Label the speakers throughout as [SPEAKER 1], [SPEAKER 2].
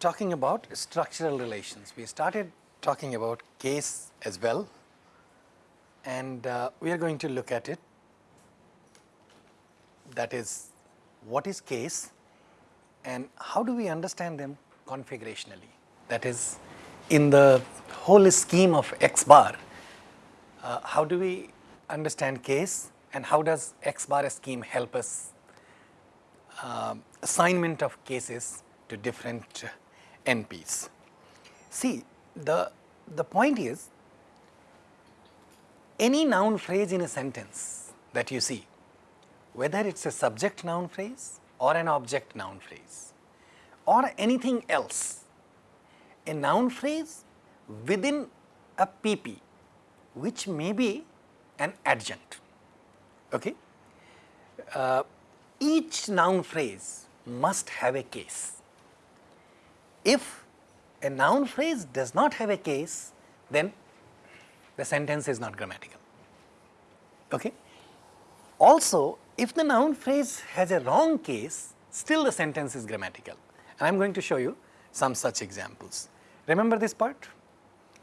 [SPEAKER 1] talking about structural relations. We started talking about case as well and uh, we are going to look at it that is what is case and how do we understand them configurationally that is in the whole scheme of x bar uh, how do we understand case and how does x bar scheme help us uh, assignment of cases to different NPs. See the, the point is any noun phrase in a sentence that you see whether it is a subject noun phrase or an object noun phrase or anything else a noun phrase within a PP which may be an adjunct. Okay? Uh, each noun phrase must have a case. If a noun phrase does not have a case, then the sentence is not grammatical. Okay? Also, if the noun phrase has a wrong case, still the sentence is grammatical. And I am going to show you some such examples. Remember this part?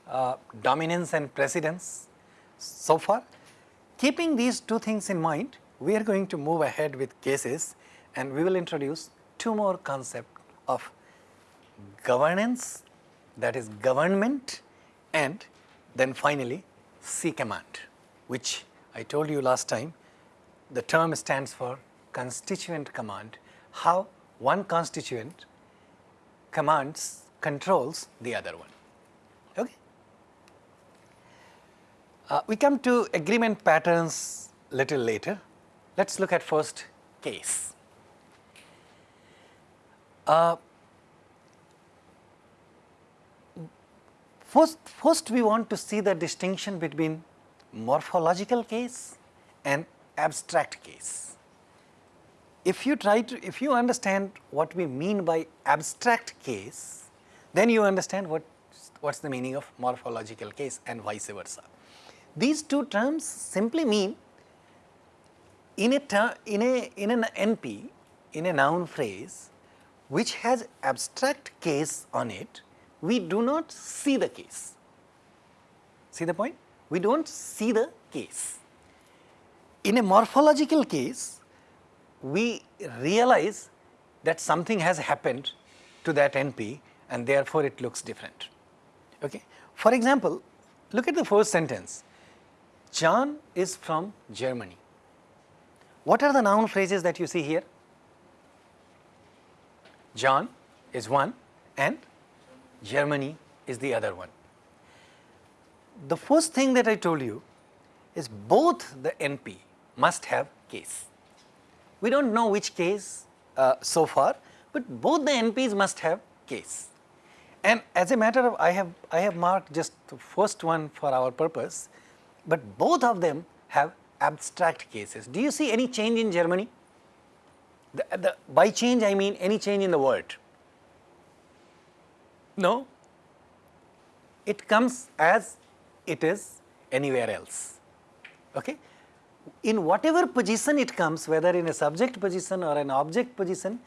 [SPEAKER 1] Uh, dominance and precedence so far. Keeping these two things in mind, we are going to move ahead with cases and we will introduce two more concepts of governance that is government and then finally C command which I told you last time the term stands for constituent command how one constituent commands controls the other one. Okay. Uh, we come to agreement patterns little later. Let us look at first case. Uh, First, first we want to see the distinction between morphological case and abstract case. If you try to, if you understand what we mean by abstract case, then you understand what what's the meaning of morphological case and vice versa. These two terms simply mean in a term, in a in an NP in a noun phrase which has abstract case on it we do not see the case. See the point? We do not see the case. In a morphological case, we realize that something has happened to that NP and therefore it looks different. Okay? For example, look at the first sentence. John is from Germany. What are the noun phrases that you see here? John is one and Germany is the other one. The first thing that I told you is both the NP must have case. We do not know which case uh, so far, but both the NPs must have case. And as a matter of I have I have marked just the first one for our purpose, but both of them have abstract cases. Do you see any change in Germany? The, the, by change I mean any change in the word. No, it comes as it is anywhere else. Okay? In whatever position it comes, whether in a subject position or an object position,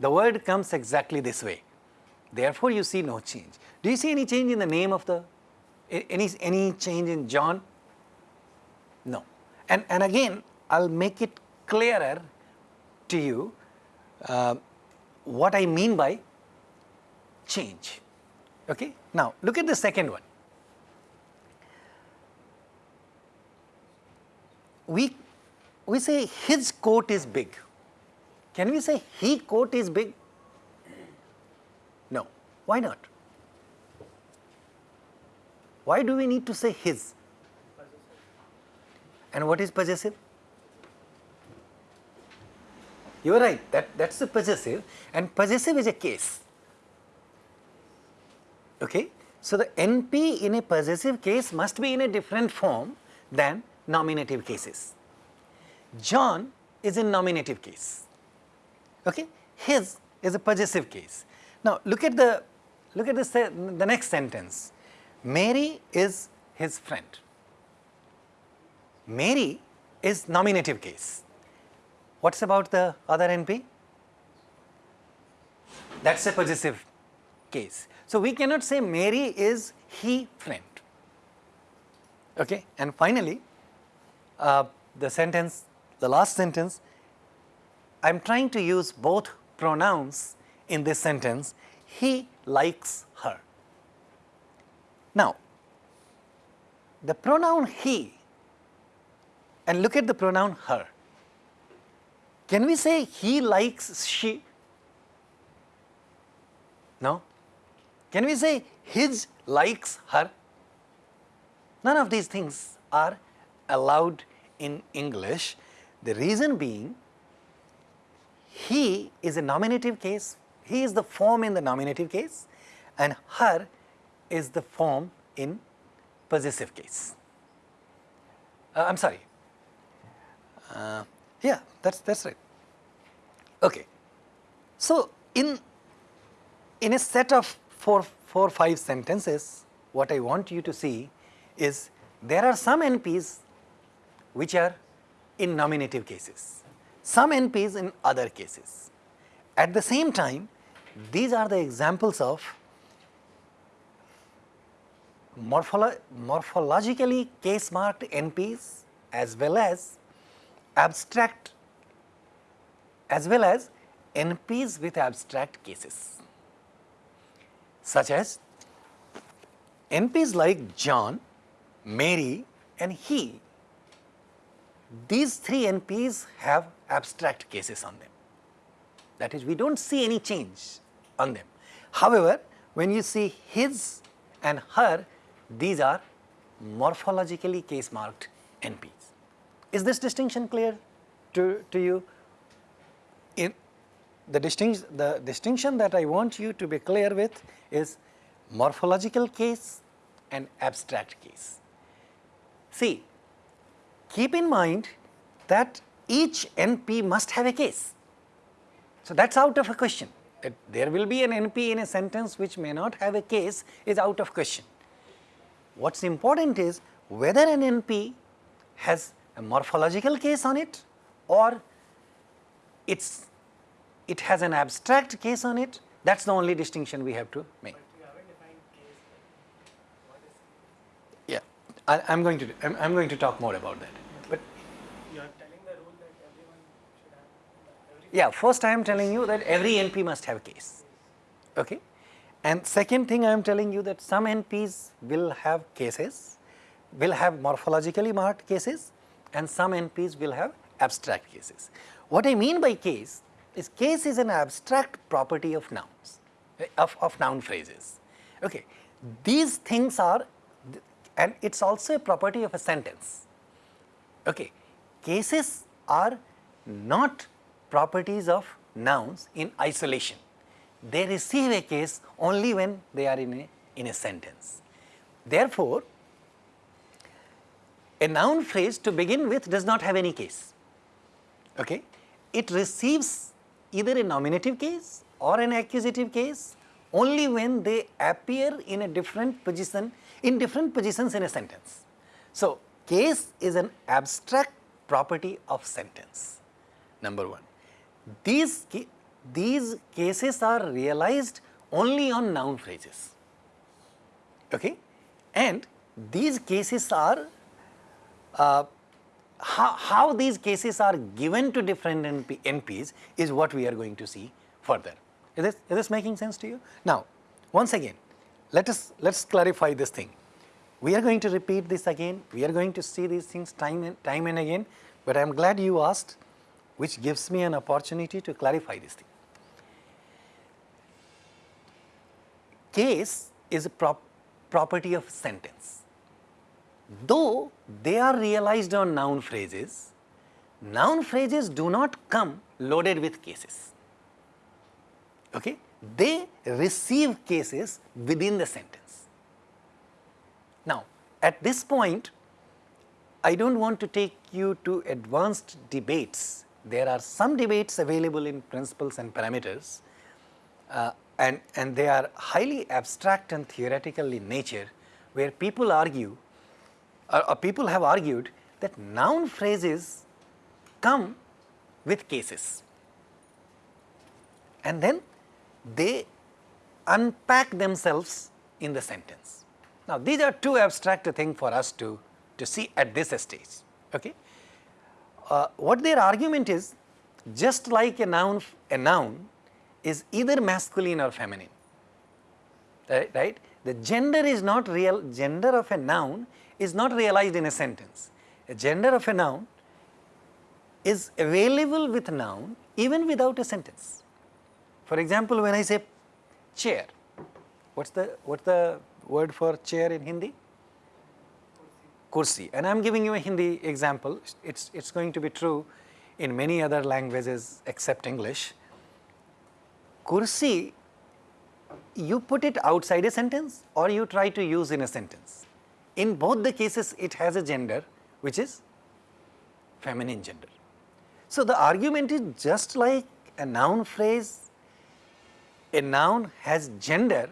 [SPEAKER 1] the word comes exactly this way. Therefore, you see no change. Do you see any change in the name of the, any, any change in John? No. And, and again, I will make it clearer to you uh, what I mean by change. Okay? Now, look at the second one. We, we say his coat is big. Can we say he coat is big? No. Why not? Why do we need to say his? And what is possessive? You are right, that, that's the possessive and possessive is a case. Okay? So, the NP in a possessive case must be in a different form than nominative cases. John is in nominative case. Okay? His is a possessive case. Now, look at the look at the, the next sentence. Mary is his friend. Mary is nominative case. What's about the other NP? that is a possessive case. So, we cannot say Mary is he friend. Okay. And finally, uh, the sentence, the last sentence, I am trying to use both pronouns in this sentence, he likes her. Now, the pronoun he and look at the pronoun her. Can we say he likes she? No. Can we say his likes her? None of these things are allowed in English. The reason being, he is a nominative case, he is the form in the nominative case and her is the form in possessive case. Uh, I am sorry, uh, yeah, that's that's right. Okay. So in in a set of four four five sentences, what I want you to see is there are some NPs which are in nominative cases, some NPs in other cases. At the same time, these are the examples of morpholo morphologically case marked NPs as well as abstract as well as NPs with abstract cases such as NPs like John, Mary and he. These three NPs have abstract cases on them. That is, we do not see any change on them. However, when you see his and her, these are morphologically case marked NPs. Is this distinction clear to, to you? In the, distinction, the distinction that I want you to be clear with is morphological case and abstract case. See, keep in mind that each NP must have a case. So, that is out of a question that there will be an NP in a sentence which may not have a case is out of question. What is important is whether an NP has a morphological case on it or it's it has an abstract case on it that is the only distinction we have to make. Yeah, I, am going to I'm, I'm, going to talk more about that. But
[SPEAKER 2] you are telling the rule that everyone should have.
[SPEAKER 1] Yeah, first I am telling you that every NP must have a case. Okay, and second thing I am telling you that some NPs will have cases, will have morphologically marked cases, and some NPs will have abstract cases. What I mean by case is case is an abstract property of nouns, of, of noun phrases. Okay. These things are and it is also a property of a sentence. Okay. Cases are not properties of nouns in isolation. They receive a case only when they are in a, in a sentence. Therefore, a noun phrase to begin with does not have any case. Okay? It receives either a nominative case or an accusative case only when they appear in a different position in different positions in a sentence. So, case is an abstract property of sentence number 1. These, these cases are realized only on noun phrases okay? and these cases are uh, how, how, these cases are given to different NP, NPs is what we are going to see further. Is this, is this making sense to you? Now, once again, let us let us clarify this thing. We are going to repeat this again. We are going to see these things time and time and again. But I am glad you asked, which gives me an opportunity to clarify this thing. Case is a prop property of sentence though they are realized on noun phrases, noun phrases do not come loaded with cases. Okay? They receive cases within the sentence. Now, at this point, I do not want to take you to advanced debates. There are some debates available in principles and parameters uh, and, and they are highly abstract and theoretical in nature where people argue uh, uh, people have argued that noun phrases come with cases and then they unpack themselves in the sentence. Now, these are too abstract a thing for us to, to see at this stage. Okay? Uh, what their argument is, just like a noun, a noun is either masculine or feminine, right? right? The gender is not real, gender of a noun is not realized in a sentence. A gender of a noun is available with a noun even without a sentence. For example, when I say chair, what's the, what's the word for chair in Hindi? Kursi. And I am giving you a Hindi example, it's, it's going to be true in many other languages except English. Kursi, you put it outside a sentence or you try to use in a sentence. In both the cases, it has a gender which is feminine gender. So, the argument is just like a noun phrase, a noun has gender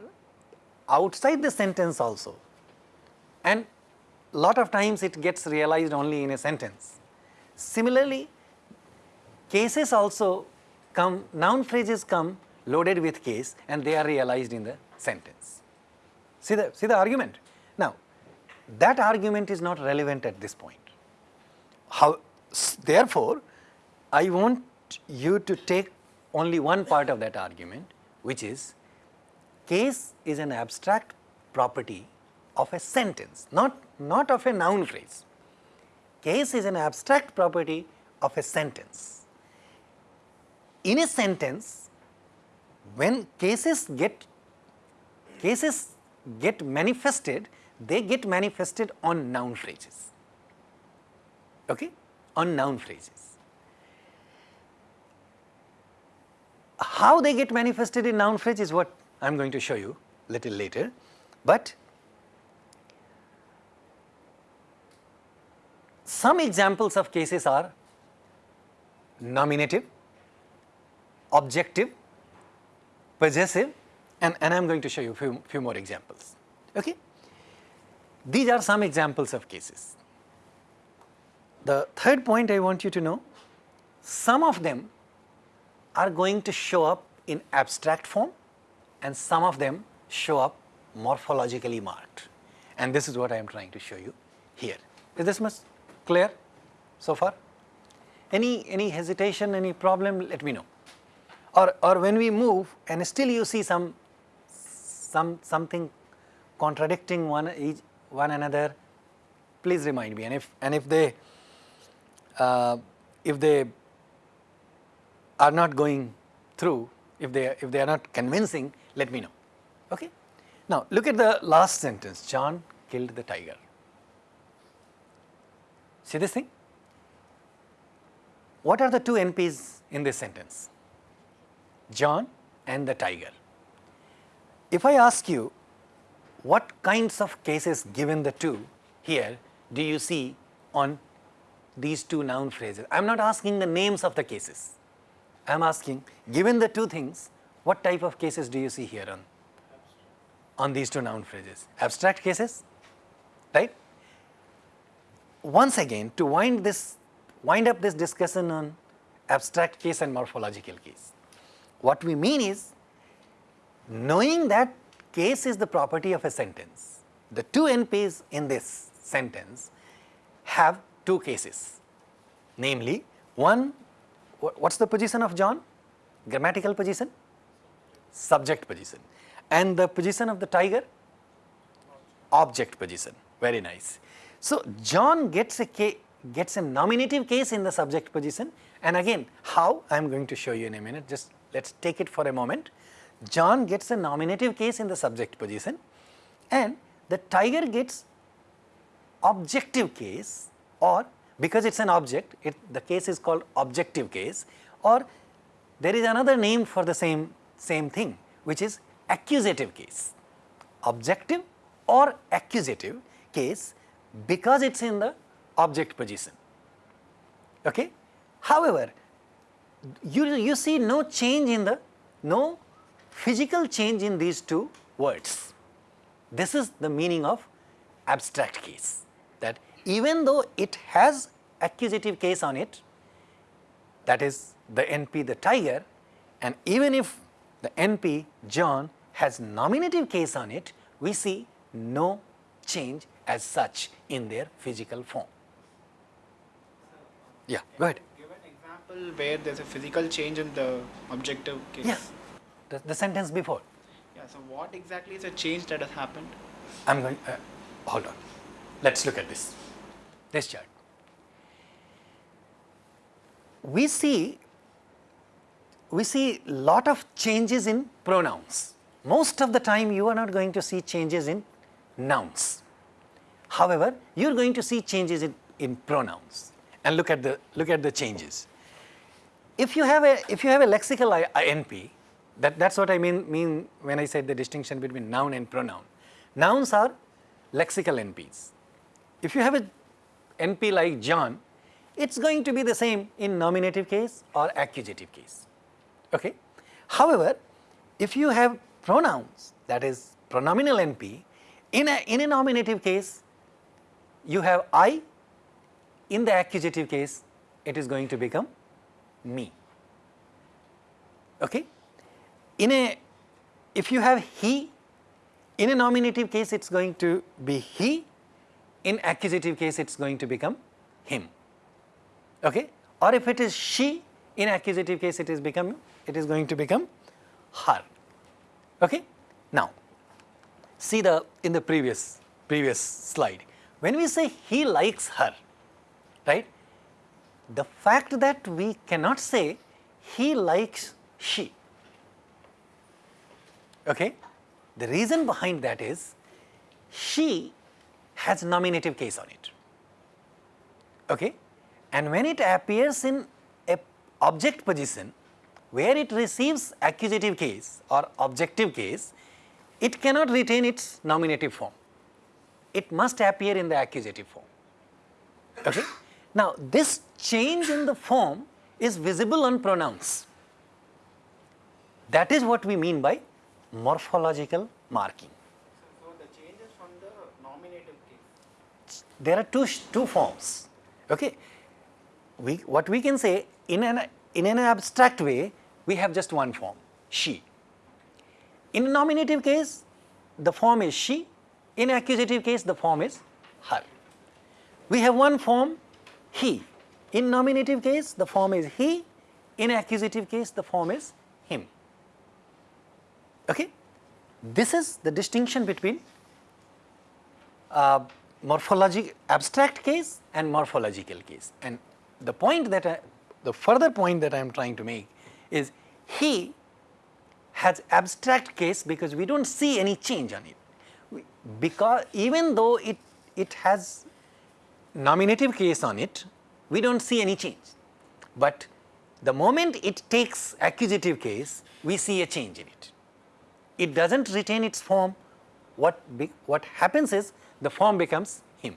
[SPEAKER 1] outside the sentence also and lot of times it gets realized only in a sentence. Similarly, cases also come, noun phrases come loaded with case and they are realized in the sentence. See the, see the argument? Now, that argument is not relevant at this point. How, therefore, I want you to take only one part of that argument which is case is an abstract property of a sentence, not, not of a noun phrase. Case is an abstract property of a sentence. In a sentence, when cases get cases get manifested, they get manifested on noun phrases, okay? on noun phrases. How they get manifested in noun phrase is what I am going to show you little later, but some examples of cases are nominative, objective, possessive and, and I am going to show you few, few more examples. Okay? These are some examples of cases. The third point I want you to know, some of them are going to show up in abstract form and some of them show up morphologically marked. And this is what I am trying to show you here. Is this much clear so far? Any, any hesitation, any problem, let me know or, or when we move and still you see some, some something contradicting one each, one another, please remind me and if, and if they, uh, if they are not going through, if they, if they are not convincing, let me know, okay. Now look at the last sentence, John killed the tiger. See this thing? What are the two NPs in this sentence? John and the tiger. If I ask you what kinds of cases given the two here do you see on these two noun phrases? I am not asking the names of the cases. I am asking given the two things what type of cases do you see here on, on these two noun phrases? Abstract cases, right? Once again to wind this, wind up this discussion on abstract case and morphological case. What we mean is, knowing that case is the property of a sentence, the two NPs in this sentence have two cases, namely one, what's the position of John? Grammatical position? Subject position. And the position of the tiger? Object position. Very nice. So, John gets a gets a nominative case in the subject position and again how I am going to show you in a minute just let us take it for a moment. John gets a nominative case in the subject position and the tiger gets objective case or because it is an object, it, the case is called objective case or there is another name for the same, same thing which is accusative case. Objective or accusative case because it is in the object position. Okay? However, you, you see no change in the, no physical change in these two words. This is the meaning of abstract case that even though it has accusative case on it, that is the NP the tiger and even if the NP John has nominative case on it, we see no change as such in their physical form. Yeah, go ahead.
[SPEAKER 2] Give an example where there's a physical change in the objective case.
[SPEAKER 1] Yeah, the, the sentence before.
[SPEAKER 2] Yeah, so what exactly is a change that has happened?
[SPEAKER 1] I'm going, uh, hold on. Let's look at this, this chart. We see, we see lot of changes in pronouns. Most of the time you are not going to see changes in nouns. However, you are going to see changes in, in pronouns and look at the, look at the changes. If you have a, if you have a lexical I- INP, that, that's what I mean, mean when I said the distinction between noun and pronoun. Nouns are lexical NPs. If you have a NP like John, it's going to be the same in nominative case or accusative case. Okay? However, if you have pronouns, that is pronominal NP, in a, in a nominative case, you have I, in the accusative case, it is going to become me. Okay? In a, if you have he, in a nominative case, it's going to be he, in accusative case, it's going to become him. Okay? Or if it is she, in accusative case, it is become, it is going to become her. Okay? Now, see the, in the previous, previous slide, when we say he likes her, right? The fact that we cannot say he likes she, okay? The reason behind that is she has nominative case on it, okay? And when it appears in a object position where it receives accusative case or objective case, it cannot retain its nominative form. It must appear in the accusative form. Okay? Now, this change in the form is visible on pronouns. That is what we mean by morphological marking.
[SPEAKER 2] So, so the change is from the nominative case.
[SPEAKER 1] There are two, two forms. Okay? We, what we can say in an, in an abstract way, we have just one form, she. In nominative case, the form is she. In accusative case, the form is her. We have one form, he. In nominative case, the form is he. In accusative case, the form is him. Okay? This is the distinction between uh, morphologic abstract case and morphological case. And the point that I, the further point that I am trying to make is he has abstract case because we don't see any change on it. We, because even though it, it has nominative case on it, we don't see any change. But the moment it takes accusative case, we see a change in it. It doesn't retain its form. What, be, what happens is the form becomes him.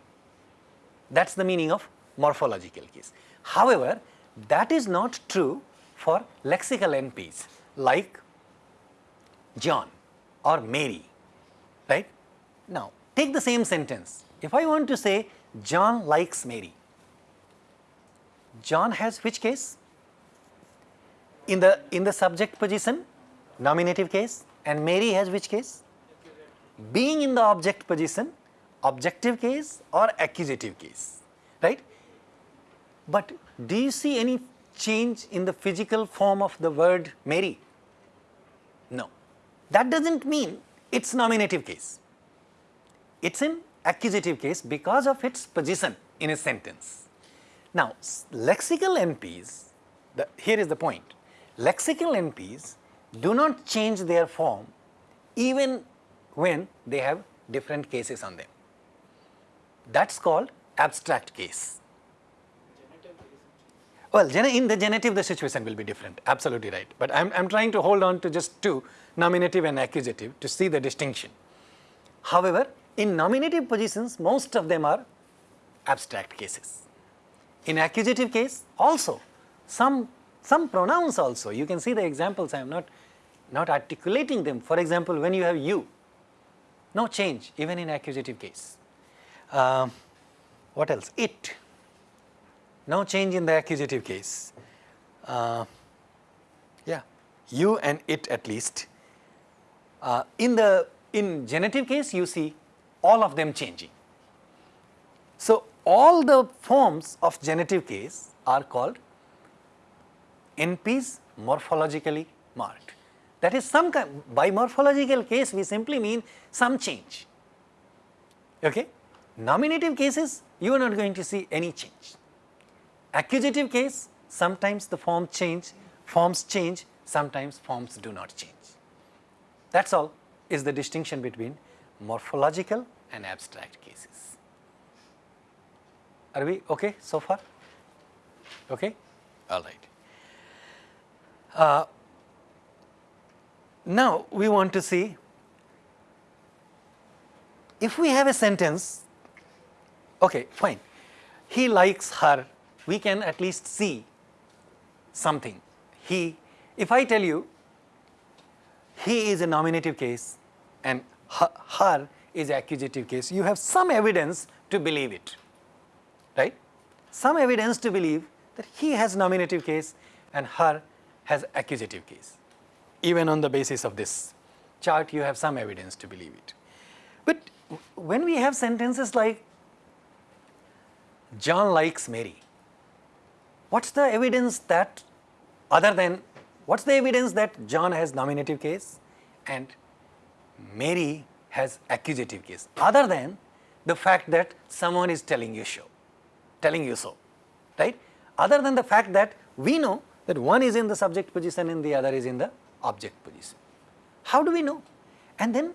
[SPEAKER 1] That's the meaning of morphological case. However, that is not true for lexical NPs like John or Mary, right? Now, take the same sentence. If I want to say John likes Mary, John has which case? In the, in the subject position, nominative case, and Mary has which case? Being in the object position, objective case or accusative case, right? But do you see any change in the physical form of the word Mary? No. That doesn't mean it's nominative case. It's in accusative case because of its position in a sentence. Now, lexical NPs, the, here is the point. Lexical NPs do not change their form even when they have different cases on them. That's called abstract case. Well, in the genitive, the situation will be different. Absolutely right. But I'm, I'm trying to hold on to just two, nominative and accusative, to see the distinction. However, in nominative positions, most of them are abstract cases. In accusative case, also some some pronouns also. You can see the examples. I am not not articulating them. For example, when you have you, no change even in accusative case. Um, what else? It, no change in the accusative case. Uh, yeah, you and it at least. Uh, in the in genitive case, you see all of them changing. So, all the forms of genitive case are called NPs morphologically marked. That is some kind, by morphological case we simply mean some change. Okay? Nominative cases you are not going to see any change. Accusative case sometimes the form change, forms change, sometimes forms do not change. That is all is the distinction between morphological and abstract cases. Are we okay so far? Okay? All right. Uh, now, we want to see if we have a sentence, okay, fine, he likes her, we can at least see something. He, if I tell you he is a nominative case and her, her is accusative case, you have some evidence to believe it, right? Some evidence to believe that he has nominative case and her has accusative case. Even on the basis of this chart, you have some evidence to believe it. But when we have sentences like John likes Mary, what's the evidence that other than, what's the evidence that John has nominative case and Mary has accusative case, other than the fact that someone is telling you so, telling you so, right? Other than the fact that we know that one is in the subject position and the other is in the object position. How do we know? And then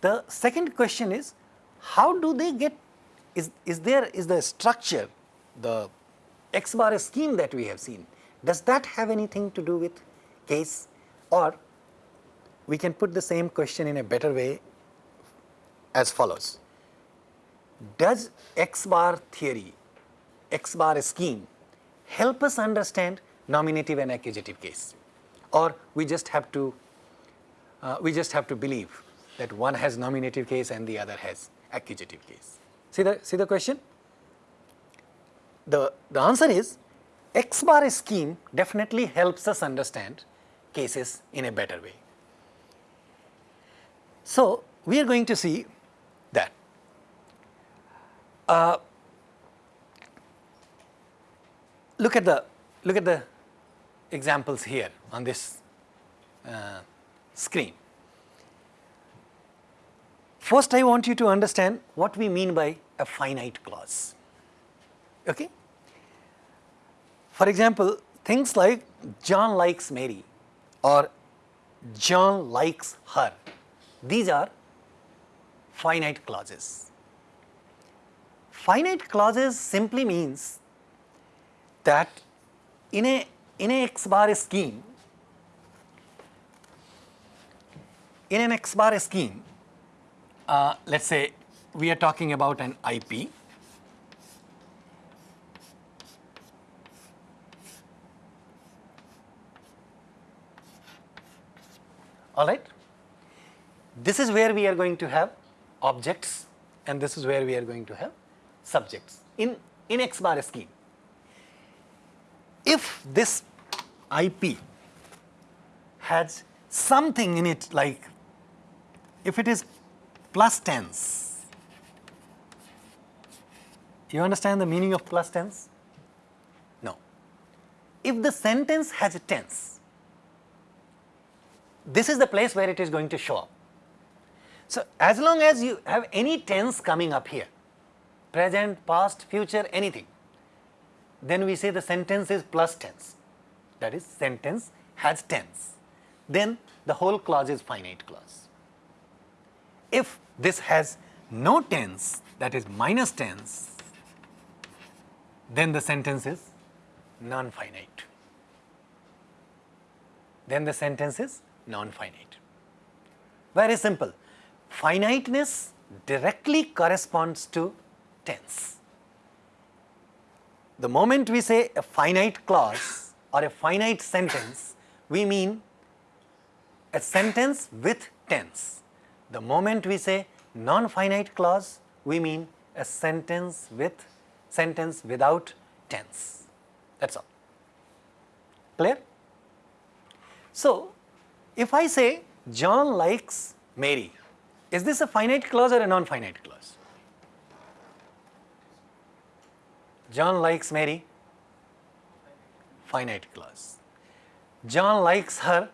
[SPEAKER 1] the second question is, how do they get, is, is there, is the structure, the X bar scheme that we have seen, does that have anything to do with case or we can put the same question in a better way as follows. Does X bar theory, X bar scheme help us understand nominative and accusative case or we just have to uh, we just have to believe that one has nominative case and the other has accusative case. See the see the question? The the answer is X bar scheme definitely helps us understand cases in a better way. So, we are going to see that uh, look at the look at the examples here on this uh, screen. First, I want you to understand what we mean by a finite clause. Okay? For example, things like John likes Mary or John likes her, these are finite clauses. Finite clauses simply means that in a in a X bar scheme, in an X bar scheme, uh, let us say we are talking about an IP. All right. This is where we are going to have objects and this is where we are going to have subjects in, in X bar scheme if this IP has something in it like if it is plus tense, you understand the meaning of plus tense? No. If the sentence has a tense, this is the place where it is going to show up. So, as long as you have any tense coming up here, present, past, future, anything, then we say the sentence is plus tense, that is sentence has tense, then the whole clause is finite clause. If this has no tense, that is minus tense, then the sentence is non-finite. Then the sentence is non-finite. Very simple. Finiteness directly corresponds to tense the moment we say a finite clause or a finite sentence, we mean a sentence with tense. The moment we say non-finite clause, we mean a sentence with sentence without tense. That's all. Clear? So, if I say John likes Mary, is this a finite clause or a non-finite clause? John likes Mary, finite clause. John likes her,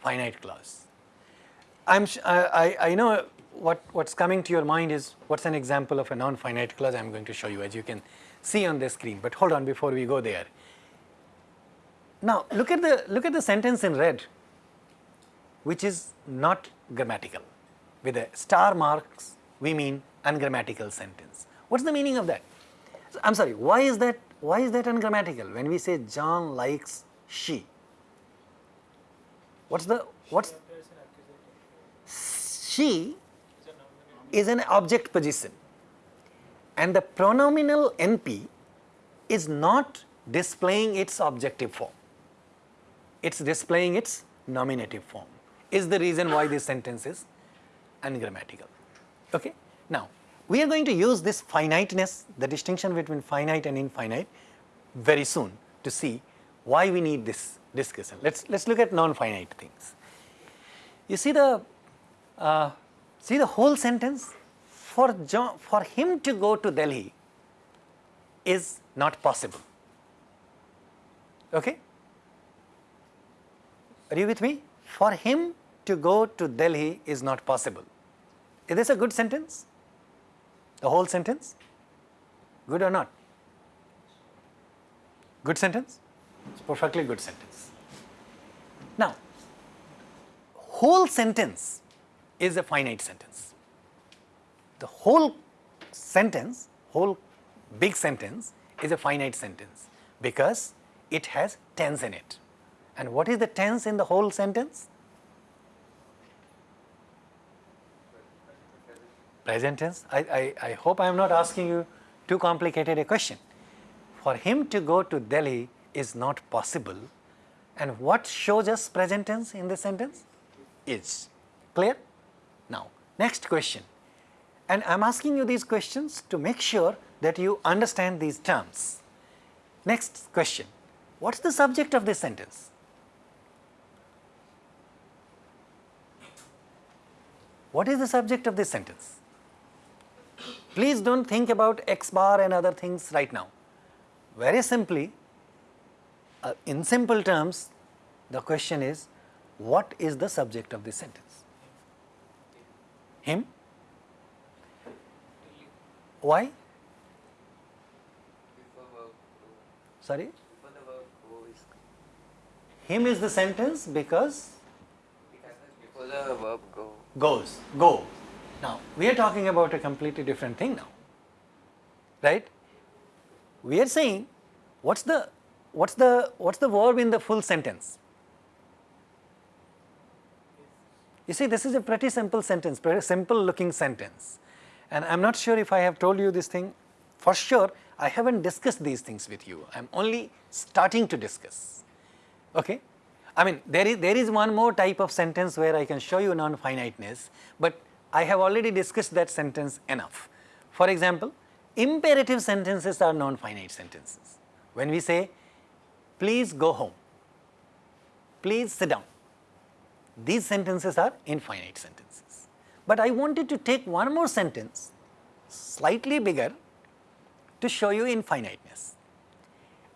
[SPEAKER 1] finite clause. I'm, I, I, know what, what's coming to your mind is what's an example of a non-finite clause I'm going to show you as you can see on the screen, but hold on before we go there. Now look at the, look at the sentence in red which is not grammatical. With a star marks we mean ungrammatical sentence. What's the meaning of that? I'm sorry, why is that, why is that ungrammatical when we say John likes she? What's the, what's, she is an object position and the pronominal NP is not displaying its objective form, it is displaying its nominative form is the reason why this sentence is ungrammatical. Okay? Now, we are going to use this finiteness, the distinction between finite and infinite very soon to see why we need this discussion. Let's, let's look at non-finite things. You see the, uh, see the whole sentence? For, John, for him to go to Delhi is not possible. Okay? Are you with me? For him to go to Delhi is not possible. Is this a good sentence? The whole sentence? Good or not? Good sentence? It's perfectly good sentence. Now, whole sentence is a finite sentence. The whole sentence, whole big sentence is a finite sentence because it has tense in it. And what is the tense in the whole sentence? Present tense. I, I, I hope I am not asking you too complicated a question. For him to go to Delhi is not possible. And what shows us present tense in this sentence? Is. Clear? Now, next question. And I am asking you these questions to make sure that you understand these terms. Next question. What is the subject of this sentence? What is the subject of this sentence? Please do not think about x bar and other things right now. Very simply, uh, in simple terms, the question is, what is the subject of this sentence? Him? Why?
[SPEAKER 3] Before verb go.
[SPEAKER 1] Sorry?
[SPEAKER 3] Before the verb go is
[SPEAKER 1] Him is the sentence because
[SPEAKER 3] before the verb go.
[SPEAKER 1] goes, go. Now, we are talking about a completely different thing now, right? We are saying, what's the, what's the, what's the verb in the full sentence? You see, this is a pretty simple sentence, pretty simple looking sentence. And I'm not sure if I have told you this thing. For sure, I haven't discussed these things with you. I'm only starting to discuss. Okay? I mean, there is, there is one more type of sentence where I can show you non-finiteness, but I have already discussed that sentence enough. For example, imperative sentences are non-finite sentences. When we say, please go home, please sit down, these sentences are infinite sentences. But I wanted to take one more sentence, slightly bigger, to show you infiniteness.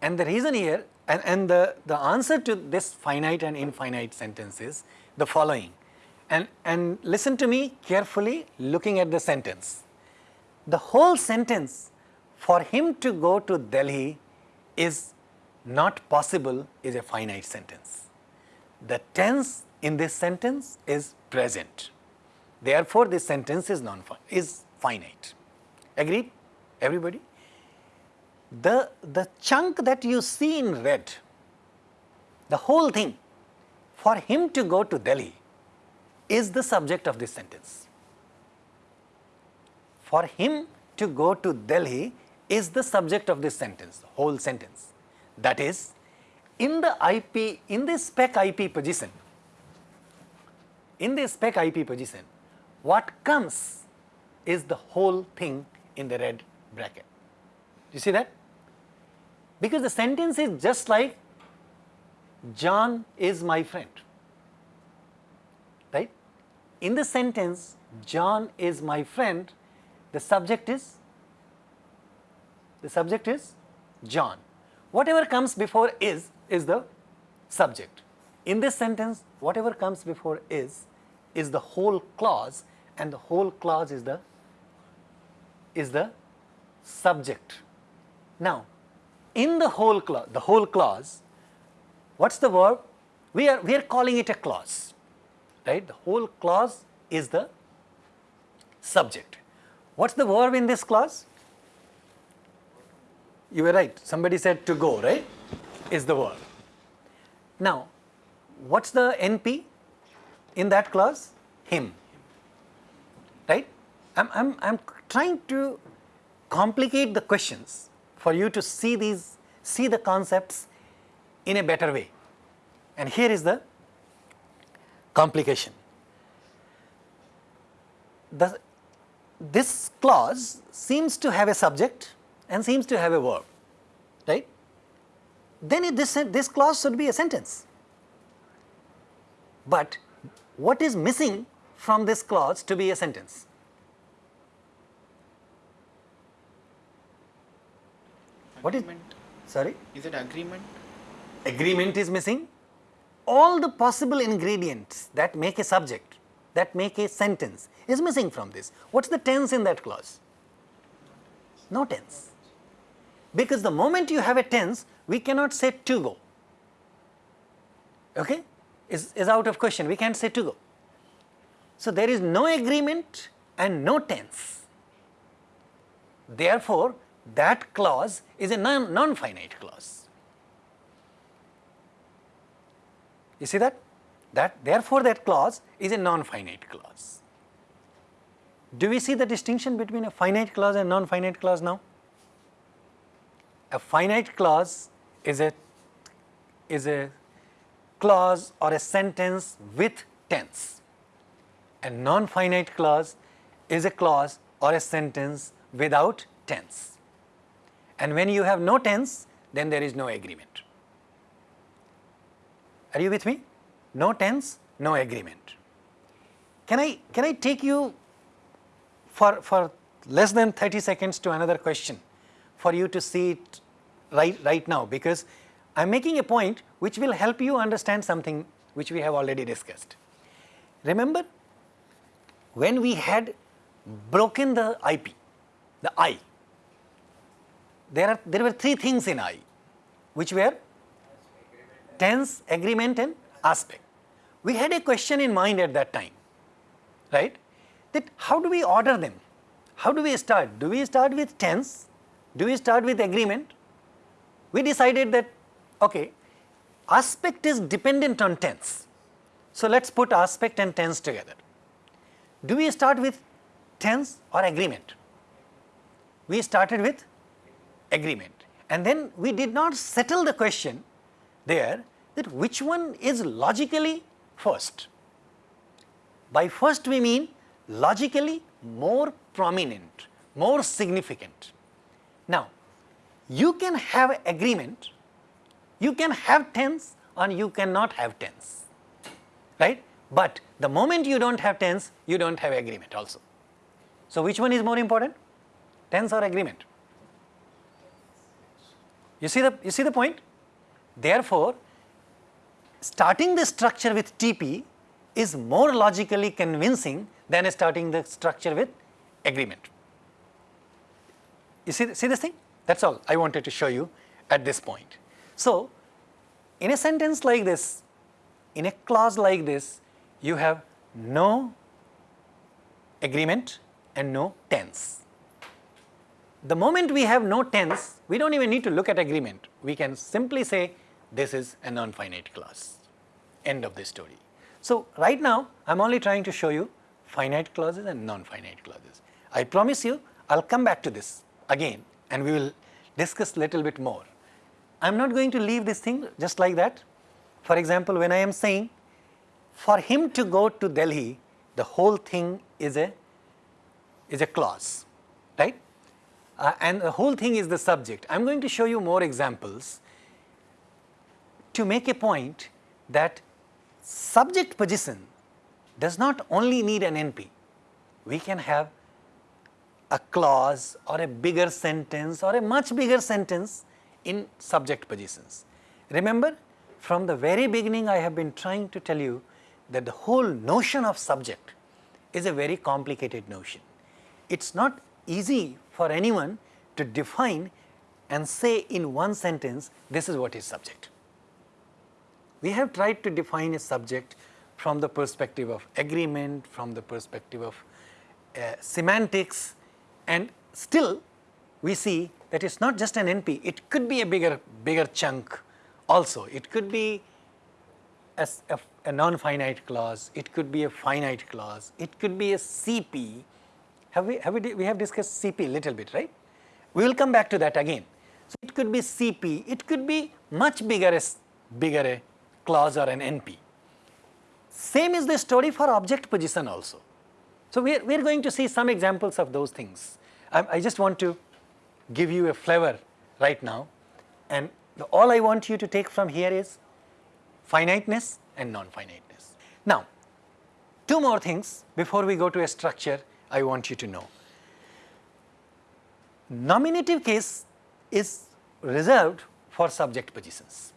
[SPEAKER 1] And the reason here, and, and the, the answer to this finite and infinite sentence is the following. And, and listen to me carefully looking at the sentence. The whole sentence, for him to go to Delhi is not possible is a finite sentence. The tense in this sentence is present. Therefore, this sentence is non is finite. Agreed? Everybody? The, the chunk that you see in red, the whole thing, for him to go to Delhi is the subject of this sentence. For him to go to Delhi is the subject of this sentence, whole sentence. That is, in the IP, in the spec IP position, in the spec IP position, what comes is the whole thing in the red bracket. You see that? Because the sentence is just like John is my friend. In the sentence, John is my friend, the subject is the subject is John. Whatever comes before is is the subject. In this sentence, whatever comes before is is the whole clause and the whole clause is the is the subject. Now, in the whole clause, the whole clause, what's the verb? We are we are calling it a clause, right? The whole clause is the subject. What's the verb in this clause? You were right. Somebody said to go, right? Is the verb. Now, what's the NP in that clause? Him. Right? I'm, I'm, I'm trying to complicate the questions for you to see these, see the concepts in a better way. And here is the complication. The, this clause seems to have a subject and seems to have a verb, right? Then it, this, this clause should be a sentence. But what is missing from this clause to be a sentence? What is,
[SPEAKER 4] Agreement.
[SPEAKER 1] sorry?
[SPEAKER 4] Is it agreement?
[SPEAKER 1] agreement is missing, all the possible ingredients that make a subject, that make a sentence is missing from this. What's the tense in that clause? No tense. Because the moment you have a tense, we cannot say to go. Okay? Is, is out of question. We can't say to go. So there is no agreement and no tense. Therefore, that clause is a non, non-finite clause. You see that? That therefore that clause is a non-finite clause. Do we see the distinction between a finite clause and non-finite clause now? A finite clause is a is a clause or a sentence with tense. A non-finite clause is a clause or a sentence without tense. And when you have no tense, then there is no agreement. Are you with me? No tense, no agreement. Can I, can I take you for, for less than 30 seconds to another question for you to see it right, right now because I am making a point which will help you understand something which we have already discussed. Remember when we had broken the IP, the I, there, are, there were three things in I which were tense, agreement and aspect. We had a question in mind at that time, right? That how do we order them? How do we start? Do we start with tense? Do we start with agreement? We decided that, okay, aspect is dependent on tense. So let's put aspect and tense together. Do we start with tense or agreement? We started with agreement. And then we did not settle the question there that which one is logically first. By first we mean logically more prominent, more significant. Now, you can have agreement, you can have tense or you cannot have tense, right? But the moment you do not have tense, you do not have agreement also. So, which one is more important? Tense or agreement? You see the, you see the point? Therefore, starting the structure with TP is more logically convincing than starting the structure with agreement. You see, see this thing? That is all I wanted to show you at this point. So, in a sentence like this, in a clause like this, you have no agreement and no tense. The moment we have no tense, we do not even need to look at agreement. We can simply say this is a non-finite clause, end of the story. So, right now I am only trying to show you finite clauses and non-finite clauses. I promise you I will come back to this again and we will discuss little bit more. I am not going to leave this thing just like that. For example, when I am saying for him to go to Delhi, the whole thing is a is a clause, right? Uh, and the whole thing is the subject. I am going to show you more examples to make a point that subject position does not only need an NP. We can have a clause or a bigger sentence or a much bigger sentence in subject positions. Remember from the very beginning I have been trying to tell you that the whole notion of subject is a very complicated notion. It is not easy for anyone to define and say in one sentence this is what is subject. We have tried to define a subject from the perspective of agreement, from the perspective of uh, semantics and still we see that it is not just an NP, it could be a bigger, bigger chunk also. It could be a, a, a non-finite clause, it could be a finite clause, it could be a CP. Have we, have we, we have discussed CP a little bit, right? We will come back to that again. So, it could be CP, it could be much bigger bigger clause or an NP. Same is the story for object position also. So, we are, we are going to see some examples of those things. I, I just want to give you a flavor right now and the, all I want you to take from here is finiteness and non-finiteness. Now, two more things before we go to a structure I want you to know. Nominative case is reserved for subject positions.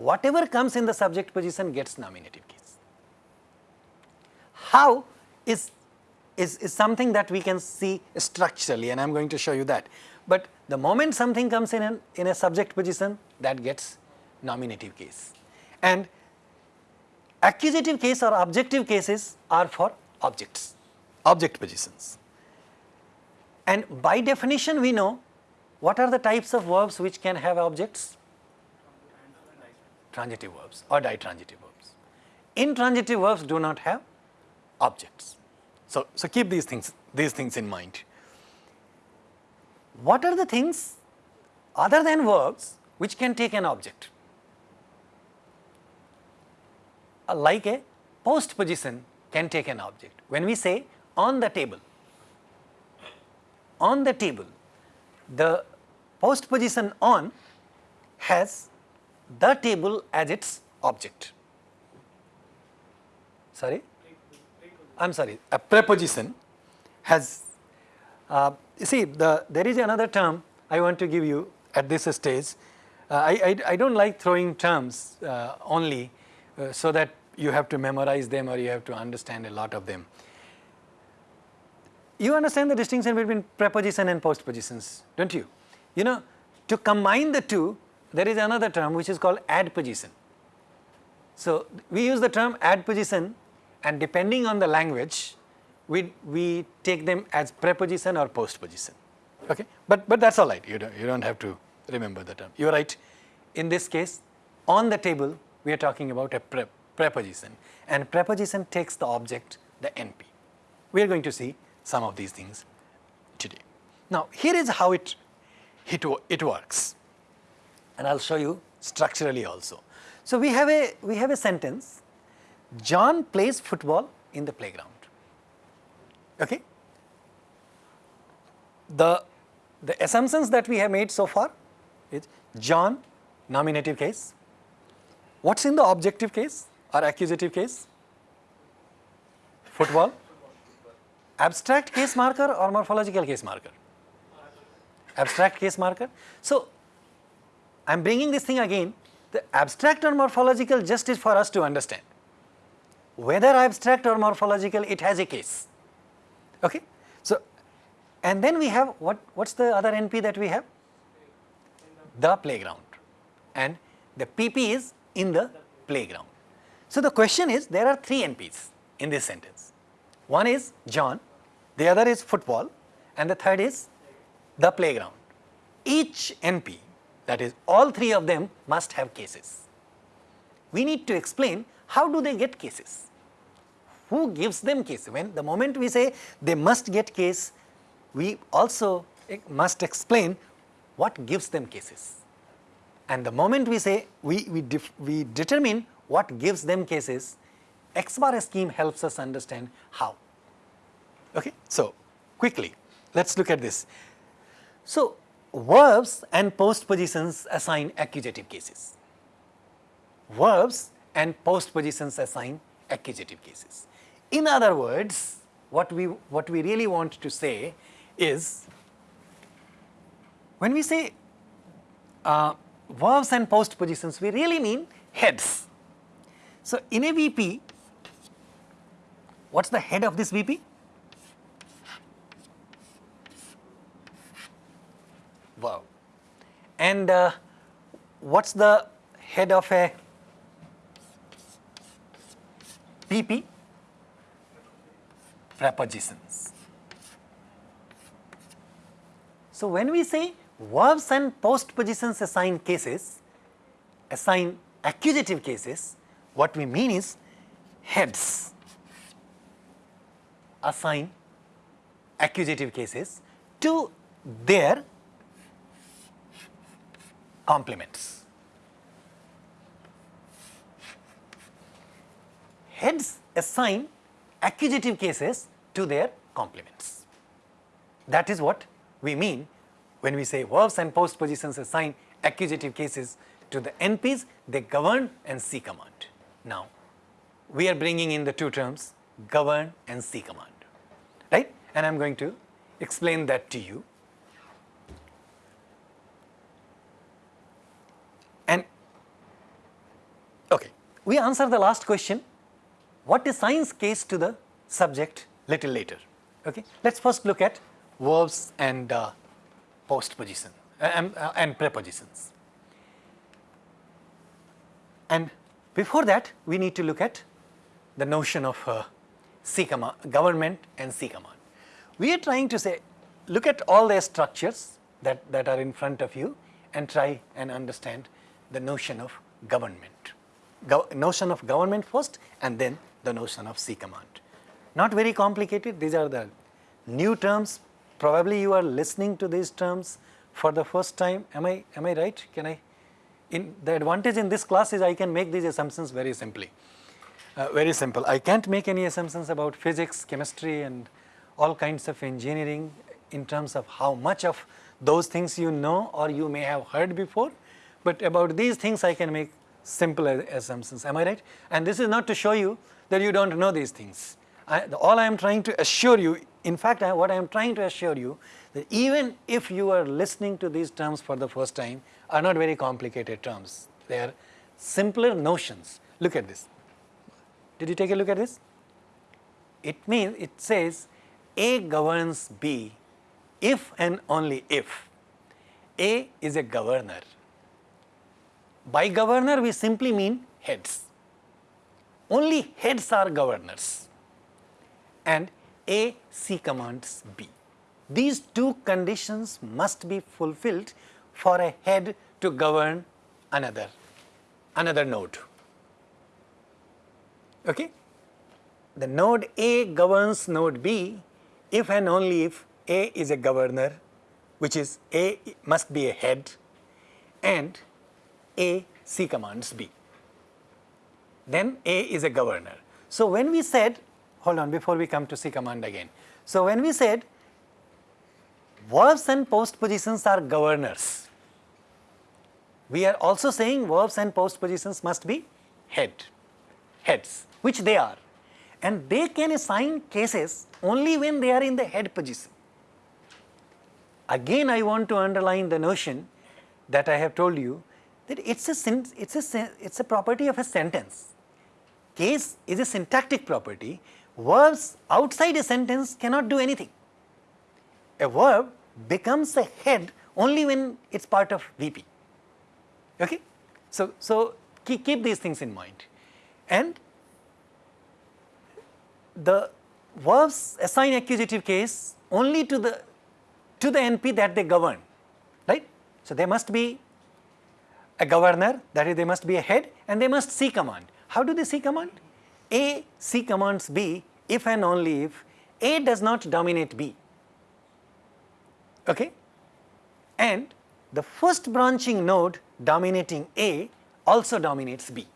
[SPEAKER 1] Whatever comes in the subject position gets nominative case. How is, is, is something that we can see structurally and I am going to show you that. But the moment something comes in, an, in a subject position that gets nominative case. And accusative case or objective cases are for objects, object positions. And by definition we know what are the types of verbs which can have objects? Transitive verbs or ditransitive verbs. Intransitive verbs do not have objects. So, so keep these things, these things in mind. What are the things other than verbs which can take an object? Uh, like a post position can take an object. When we say on the table, on the table, the post position on has the table as its object. Sorry? I am sorry, a preposition has, uh, you see the, there is another term I want to give you at this stage. Uh, I, I, I, don't like throwing terms uh, only uh, so that you have to memorize them or you have to understand a lot of them. You understand the distinction between preposition and postpositions, don't you? You know, to combine the two, there is another term which is called adposition. So, we use the term adposition and depending on the language, we, we take them as preposition or postposition, okay. But, but that is all right, you don't, you don't have to remember the term. You are right, in this case, on the table, we are talking about a pre preposition and preposition takes the object, the NP. We are going to see some of these things today. Now, here is how it, it, it works and I will show you structurally also. So, we have a, we have a sentence John plays football in the playground. Okay? The, the assumptions that we have made so far is John nominative case. What is in the objective case or accusative case? Football. Abstract case marker or morphological case marker? Abstract case marker. So, I am bringing this thing again, the abstract or morphological just is for us to understand whether abstract or morphological it has a case. Okay? So, and then we have what what's the other NP that we have? The playground and the PP is in the playground. So, the question is there are three NPs in this sentence. One is John, the other is football and the third is the playground. Each NP that is all three of them must have cases. We need to explain how do they get cases who gives them case? When the moment we say they must get case, we also must explain what gives them cases. And the moment we say we, we, we determine what gives them cases, X bar scheme helps us understand how. Okay? So, quickly let us look at this. So, verbs and postpositions assign accusative cases. verbs and postpositions assign accusative cases. In other words, what we, what we really want to say is, when we say uh, verbs and postpositions, we really mean heads. So, in a VP, what's the head of this VP? Verb. And uh, what's the head of a PP? Prepositions. So, when we say verbs and postpositions assign cases, assign accusative cases, what we mean is heads assign accusative cases to their complements. Heads assign accusative cases to their complements. That is what we mean when we say verbs and postpositions assign accusative cases to the NPs, they govern and C command. Now, we are bringing in the two terms govern and C command, right? And I am going to explain that to you. And okay, we answer the last question, what is science case to the subject little later. Okay, let's first look at verbs and uh, postposition uh, and, uh, and prepositions. And before that, we need to look at the notion of uh, C command, government and C command. We are trying to say, look at all the structures that, that are in front of you and try and understand the notion of government. Notion of government first and then the notion of C command. Not very complicated, these are the new terms, probably you are listening to these terms for the first time, am I, am I right? Can I, in the advantage in this class is I can make these assumptions very simply, uh, very simple. I can't make any assumptions about physics, chemistry and all kinds of engineering in terms of how much of those things you know or you may have heard before, but about these things I can make simple assumptions, am I right? And this is not to show you that you do not know these things. I, all I am trying to assure you, in fact, I, what I am trying to assure you that even if you are listening to these terms for the first time are not very complicated terms. They are simpler notions. Look at this. Did you take a look at this? It means, it says A governs B if and only if A is a governor. By governor we simply mean heads. Only heads are governors and A C commands B. These two conditions must be fulfilled for a head to govern another, another node. Okay? The node A governs node B if and only if A is a governor which is A must be a head and A C commands B. Then A is a governor. So, when we said, hold on before we come to C command again. So, when we said verbs and postpositions are governors, we are also saying verbs and postpositions must be head, heads, which they are. And they can assign cases only when they are in the head position. Again, I want to underline the notion that I have told you that it's a, it's a, it's a property of a sentence. Case is a syntactic property. Verbs outside a sentence cannot do anything. A verb becomes a head only when it's part of VP. Okay? So, so keep, keep these things in mind. And the verbs assign accusative case only to the to the NP that they govern, right? So they must be a governor, that is they must be a head and they must C command. How do they C command? A C commands B if and only if A does not dominate B, okay? And the first branching node dominating A also dominates B.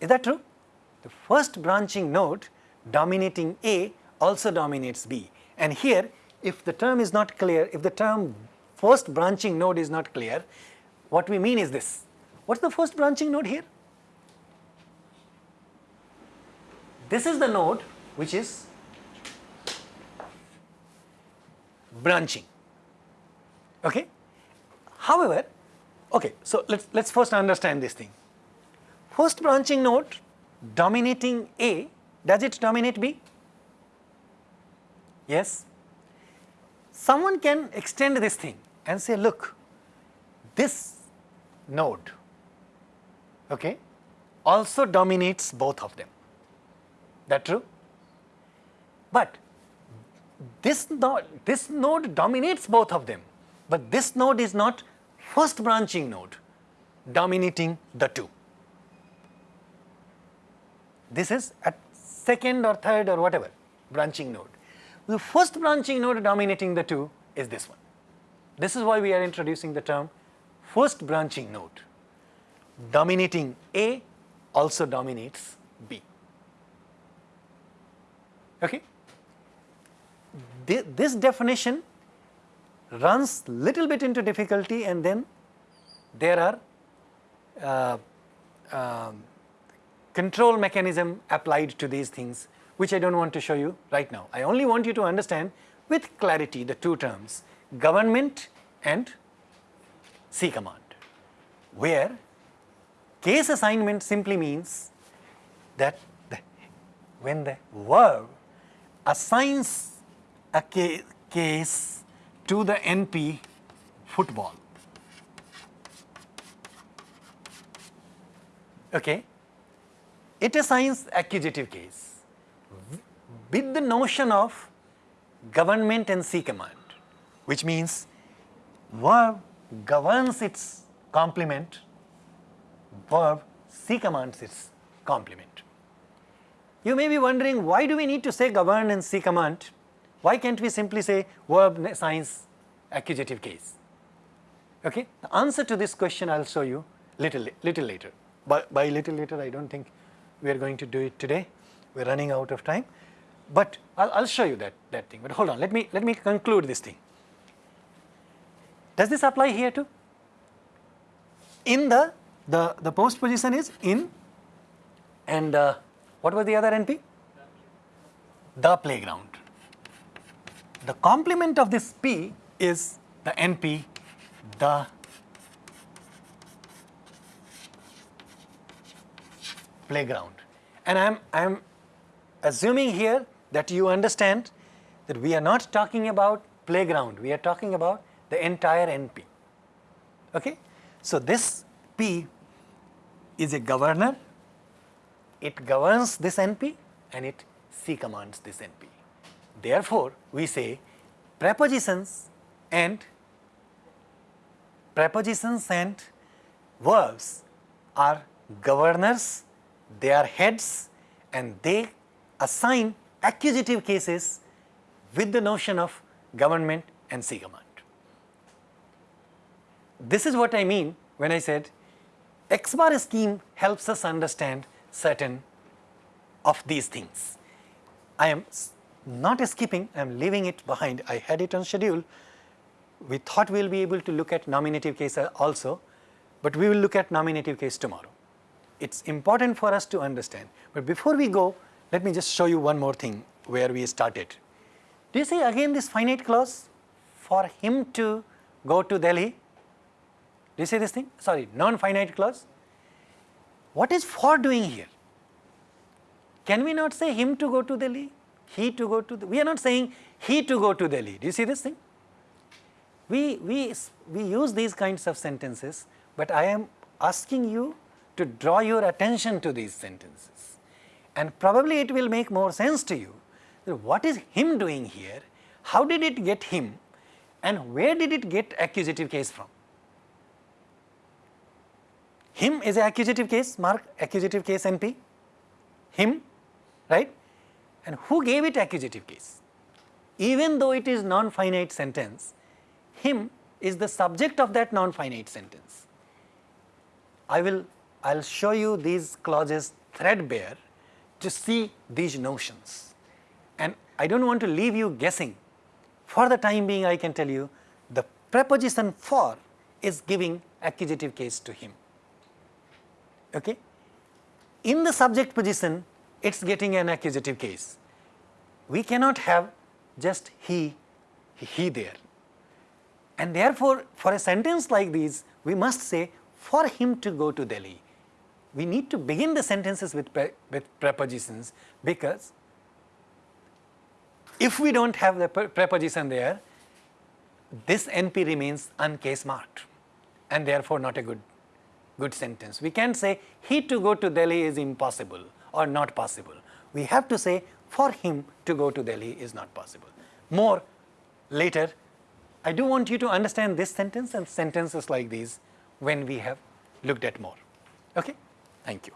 [SPEAKER 1] Is that true? The first branching node dominating A also dominates B. And here, if the term is not clear, if the term first branching node is not clear, what we mean is this. What's the first branching node here? This is the node which is branching. Okay? However, okay, so let's let's first understand this thing. First branching node dominating A, does it dominate B? Yes. Someone can extend this thing and say, look, this node okay, also dominates both of them. That true? But this this node dominates both of them, but this node is not first branching node dominating the two. This is at second or third or whatever branching node. The first branching node dominating the two is this one. This is why we are introducing the term first branching node. Dominating A also dominates B. Okay? This definition runs little bit into difficulty and then there are uh, uh, control mechanism applied to these things which I do not want to show you right now. I only want you to understand with clarity the two terms government and C command where case assignment simply means that the, when the verb assigns a ca case to the NP football. Okay. It assigns accusative case with the notion of government and C command, which means verb governs its complement, verb C commands its complement. You may be wondering why do we need to say govern and C command? Why can't we simply say verb assigns accusative case? Okay? The answer to this question I will show you little, little later. By, by little later I do not think we are going to do it today, we are running out of time. But I will show you that, that thing, but hold on, let me, let me conclude this thing. Does this apply here too? In the, the, the post position is in and uh, what was the other NP? The playground. The complement of this P is the NP, the playground. And I am, I am assuming here that you understand that we are not talking about playground, we are talking about the entire NP. Okay? So, this P is a governor, it governs this NP and it C commands this NP. Therefore, we say prepositions and prepositions and verbs are governors, they are heads and they assign accusative cases with the notion of government and C command. This is what I mean when I said X bar scheme helps us understand certain of these things. I am not skipping, I am leaving it behind. I had it on schedule. We thought we will be able to look at nominative case uh, also, but we will look at nominative case tomorrow. It is important for us to understand. But before we go, let me just show you one more thing where we started. Do you see again this finite clause for him to go to Delhi? Do you see this thing? Sorry, non-finite clause. What is for doing here? Can we not say him to go to Delhi? He to go to, the, we are not saying he to go to Delhi. Do you see this thing? We, we, we use these kinds of sentences, but I am asking you to draw your attention to these sentences. And probably it will make more sense to you. What is him doing here? How did it get him? And where did it get accusative case from? Him is a accusative case, mark accusative case NP, him, right? And who gave it accusative case? Even though it is non-finite sentence, him is the subject of that non-finite sentence. I will I will show you these clauses threadbare to see these notions. And I do not want to leave you guessing. For the time being I can tell you the preposition for is giving accusative case to him. Okay? In the subject position, it is getting an accusative case. We cannot have just he, he there. And therefore, for a sentence like this, we must say for him to go to Delhi. We need to begin the sentences with, pre with prepositions because if we do not have the pre preposition there, this NP remains uncase marked and therefore not a good, good sentence. We can't say he to go to Delhi is impossible or not possible. We have to say for him to go to Delhi is not possible. More later, I do want you to understand this sentence and sentences like these when we have looked at more. Okay? Thank you.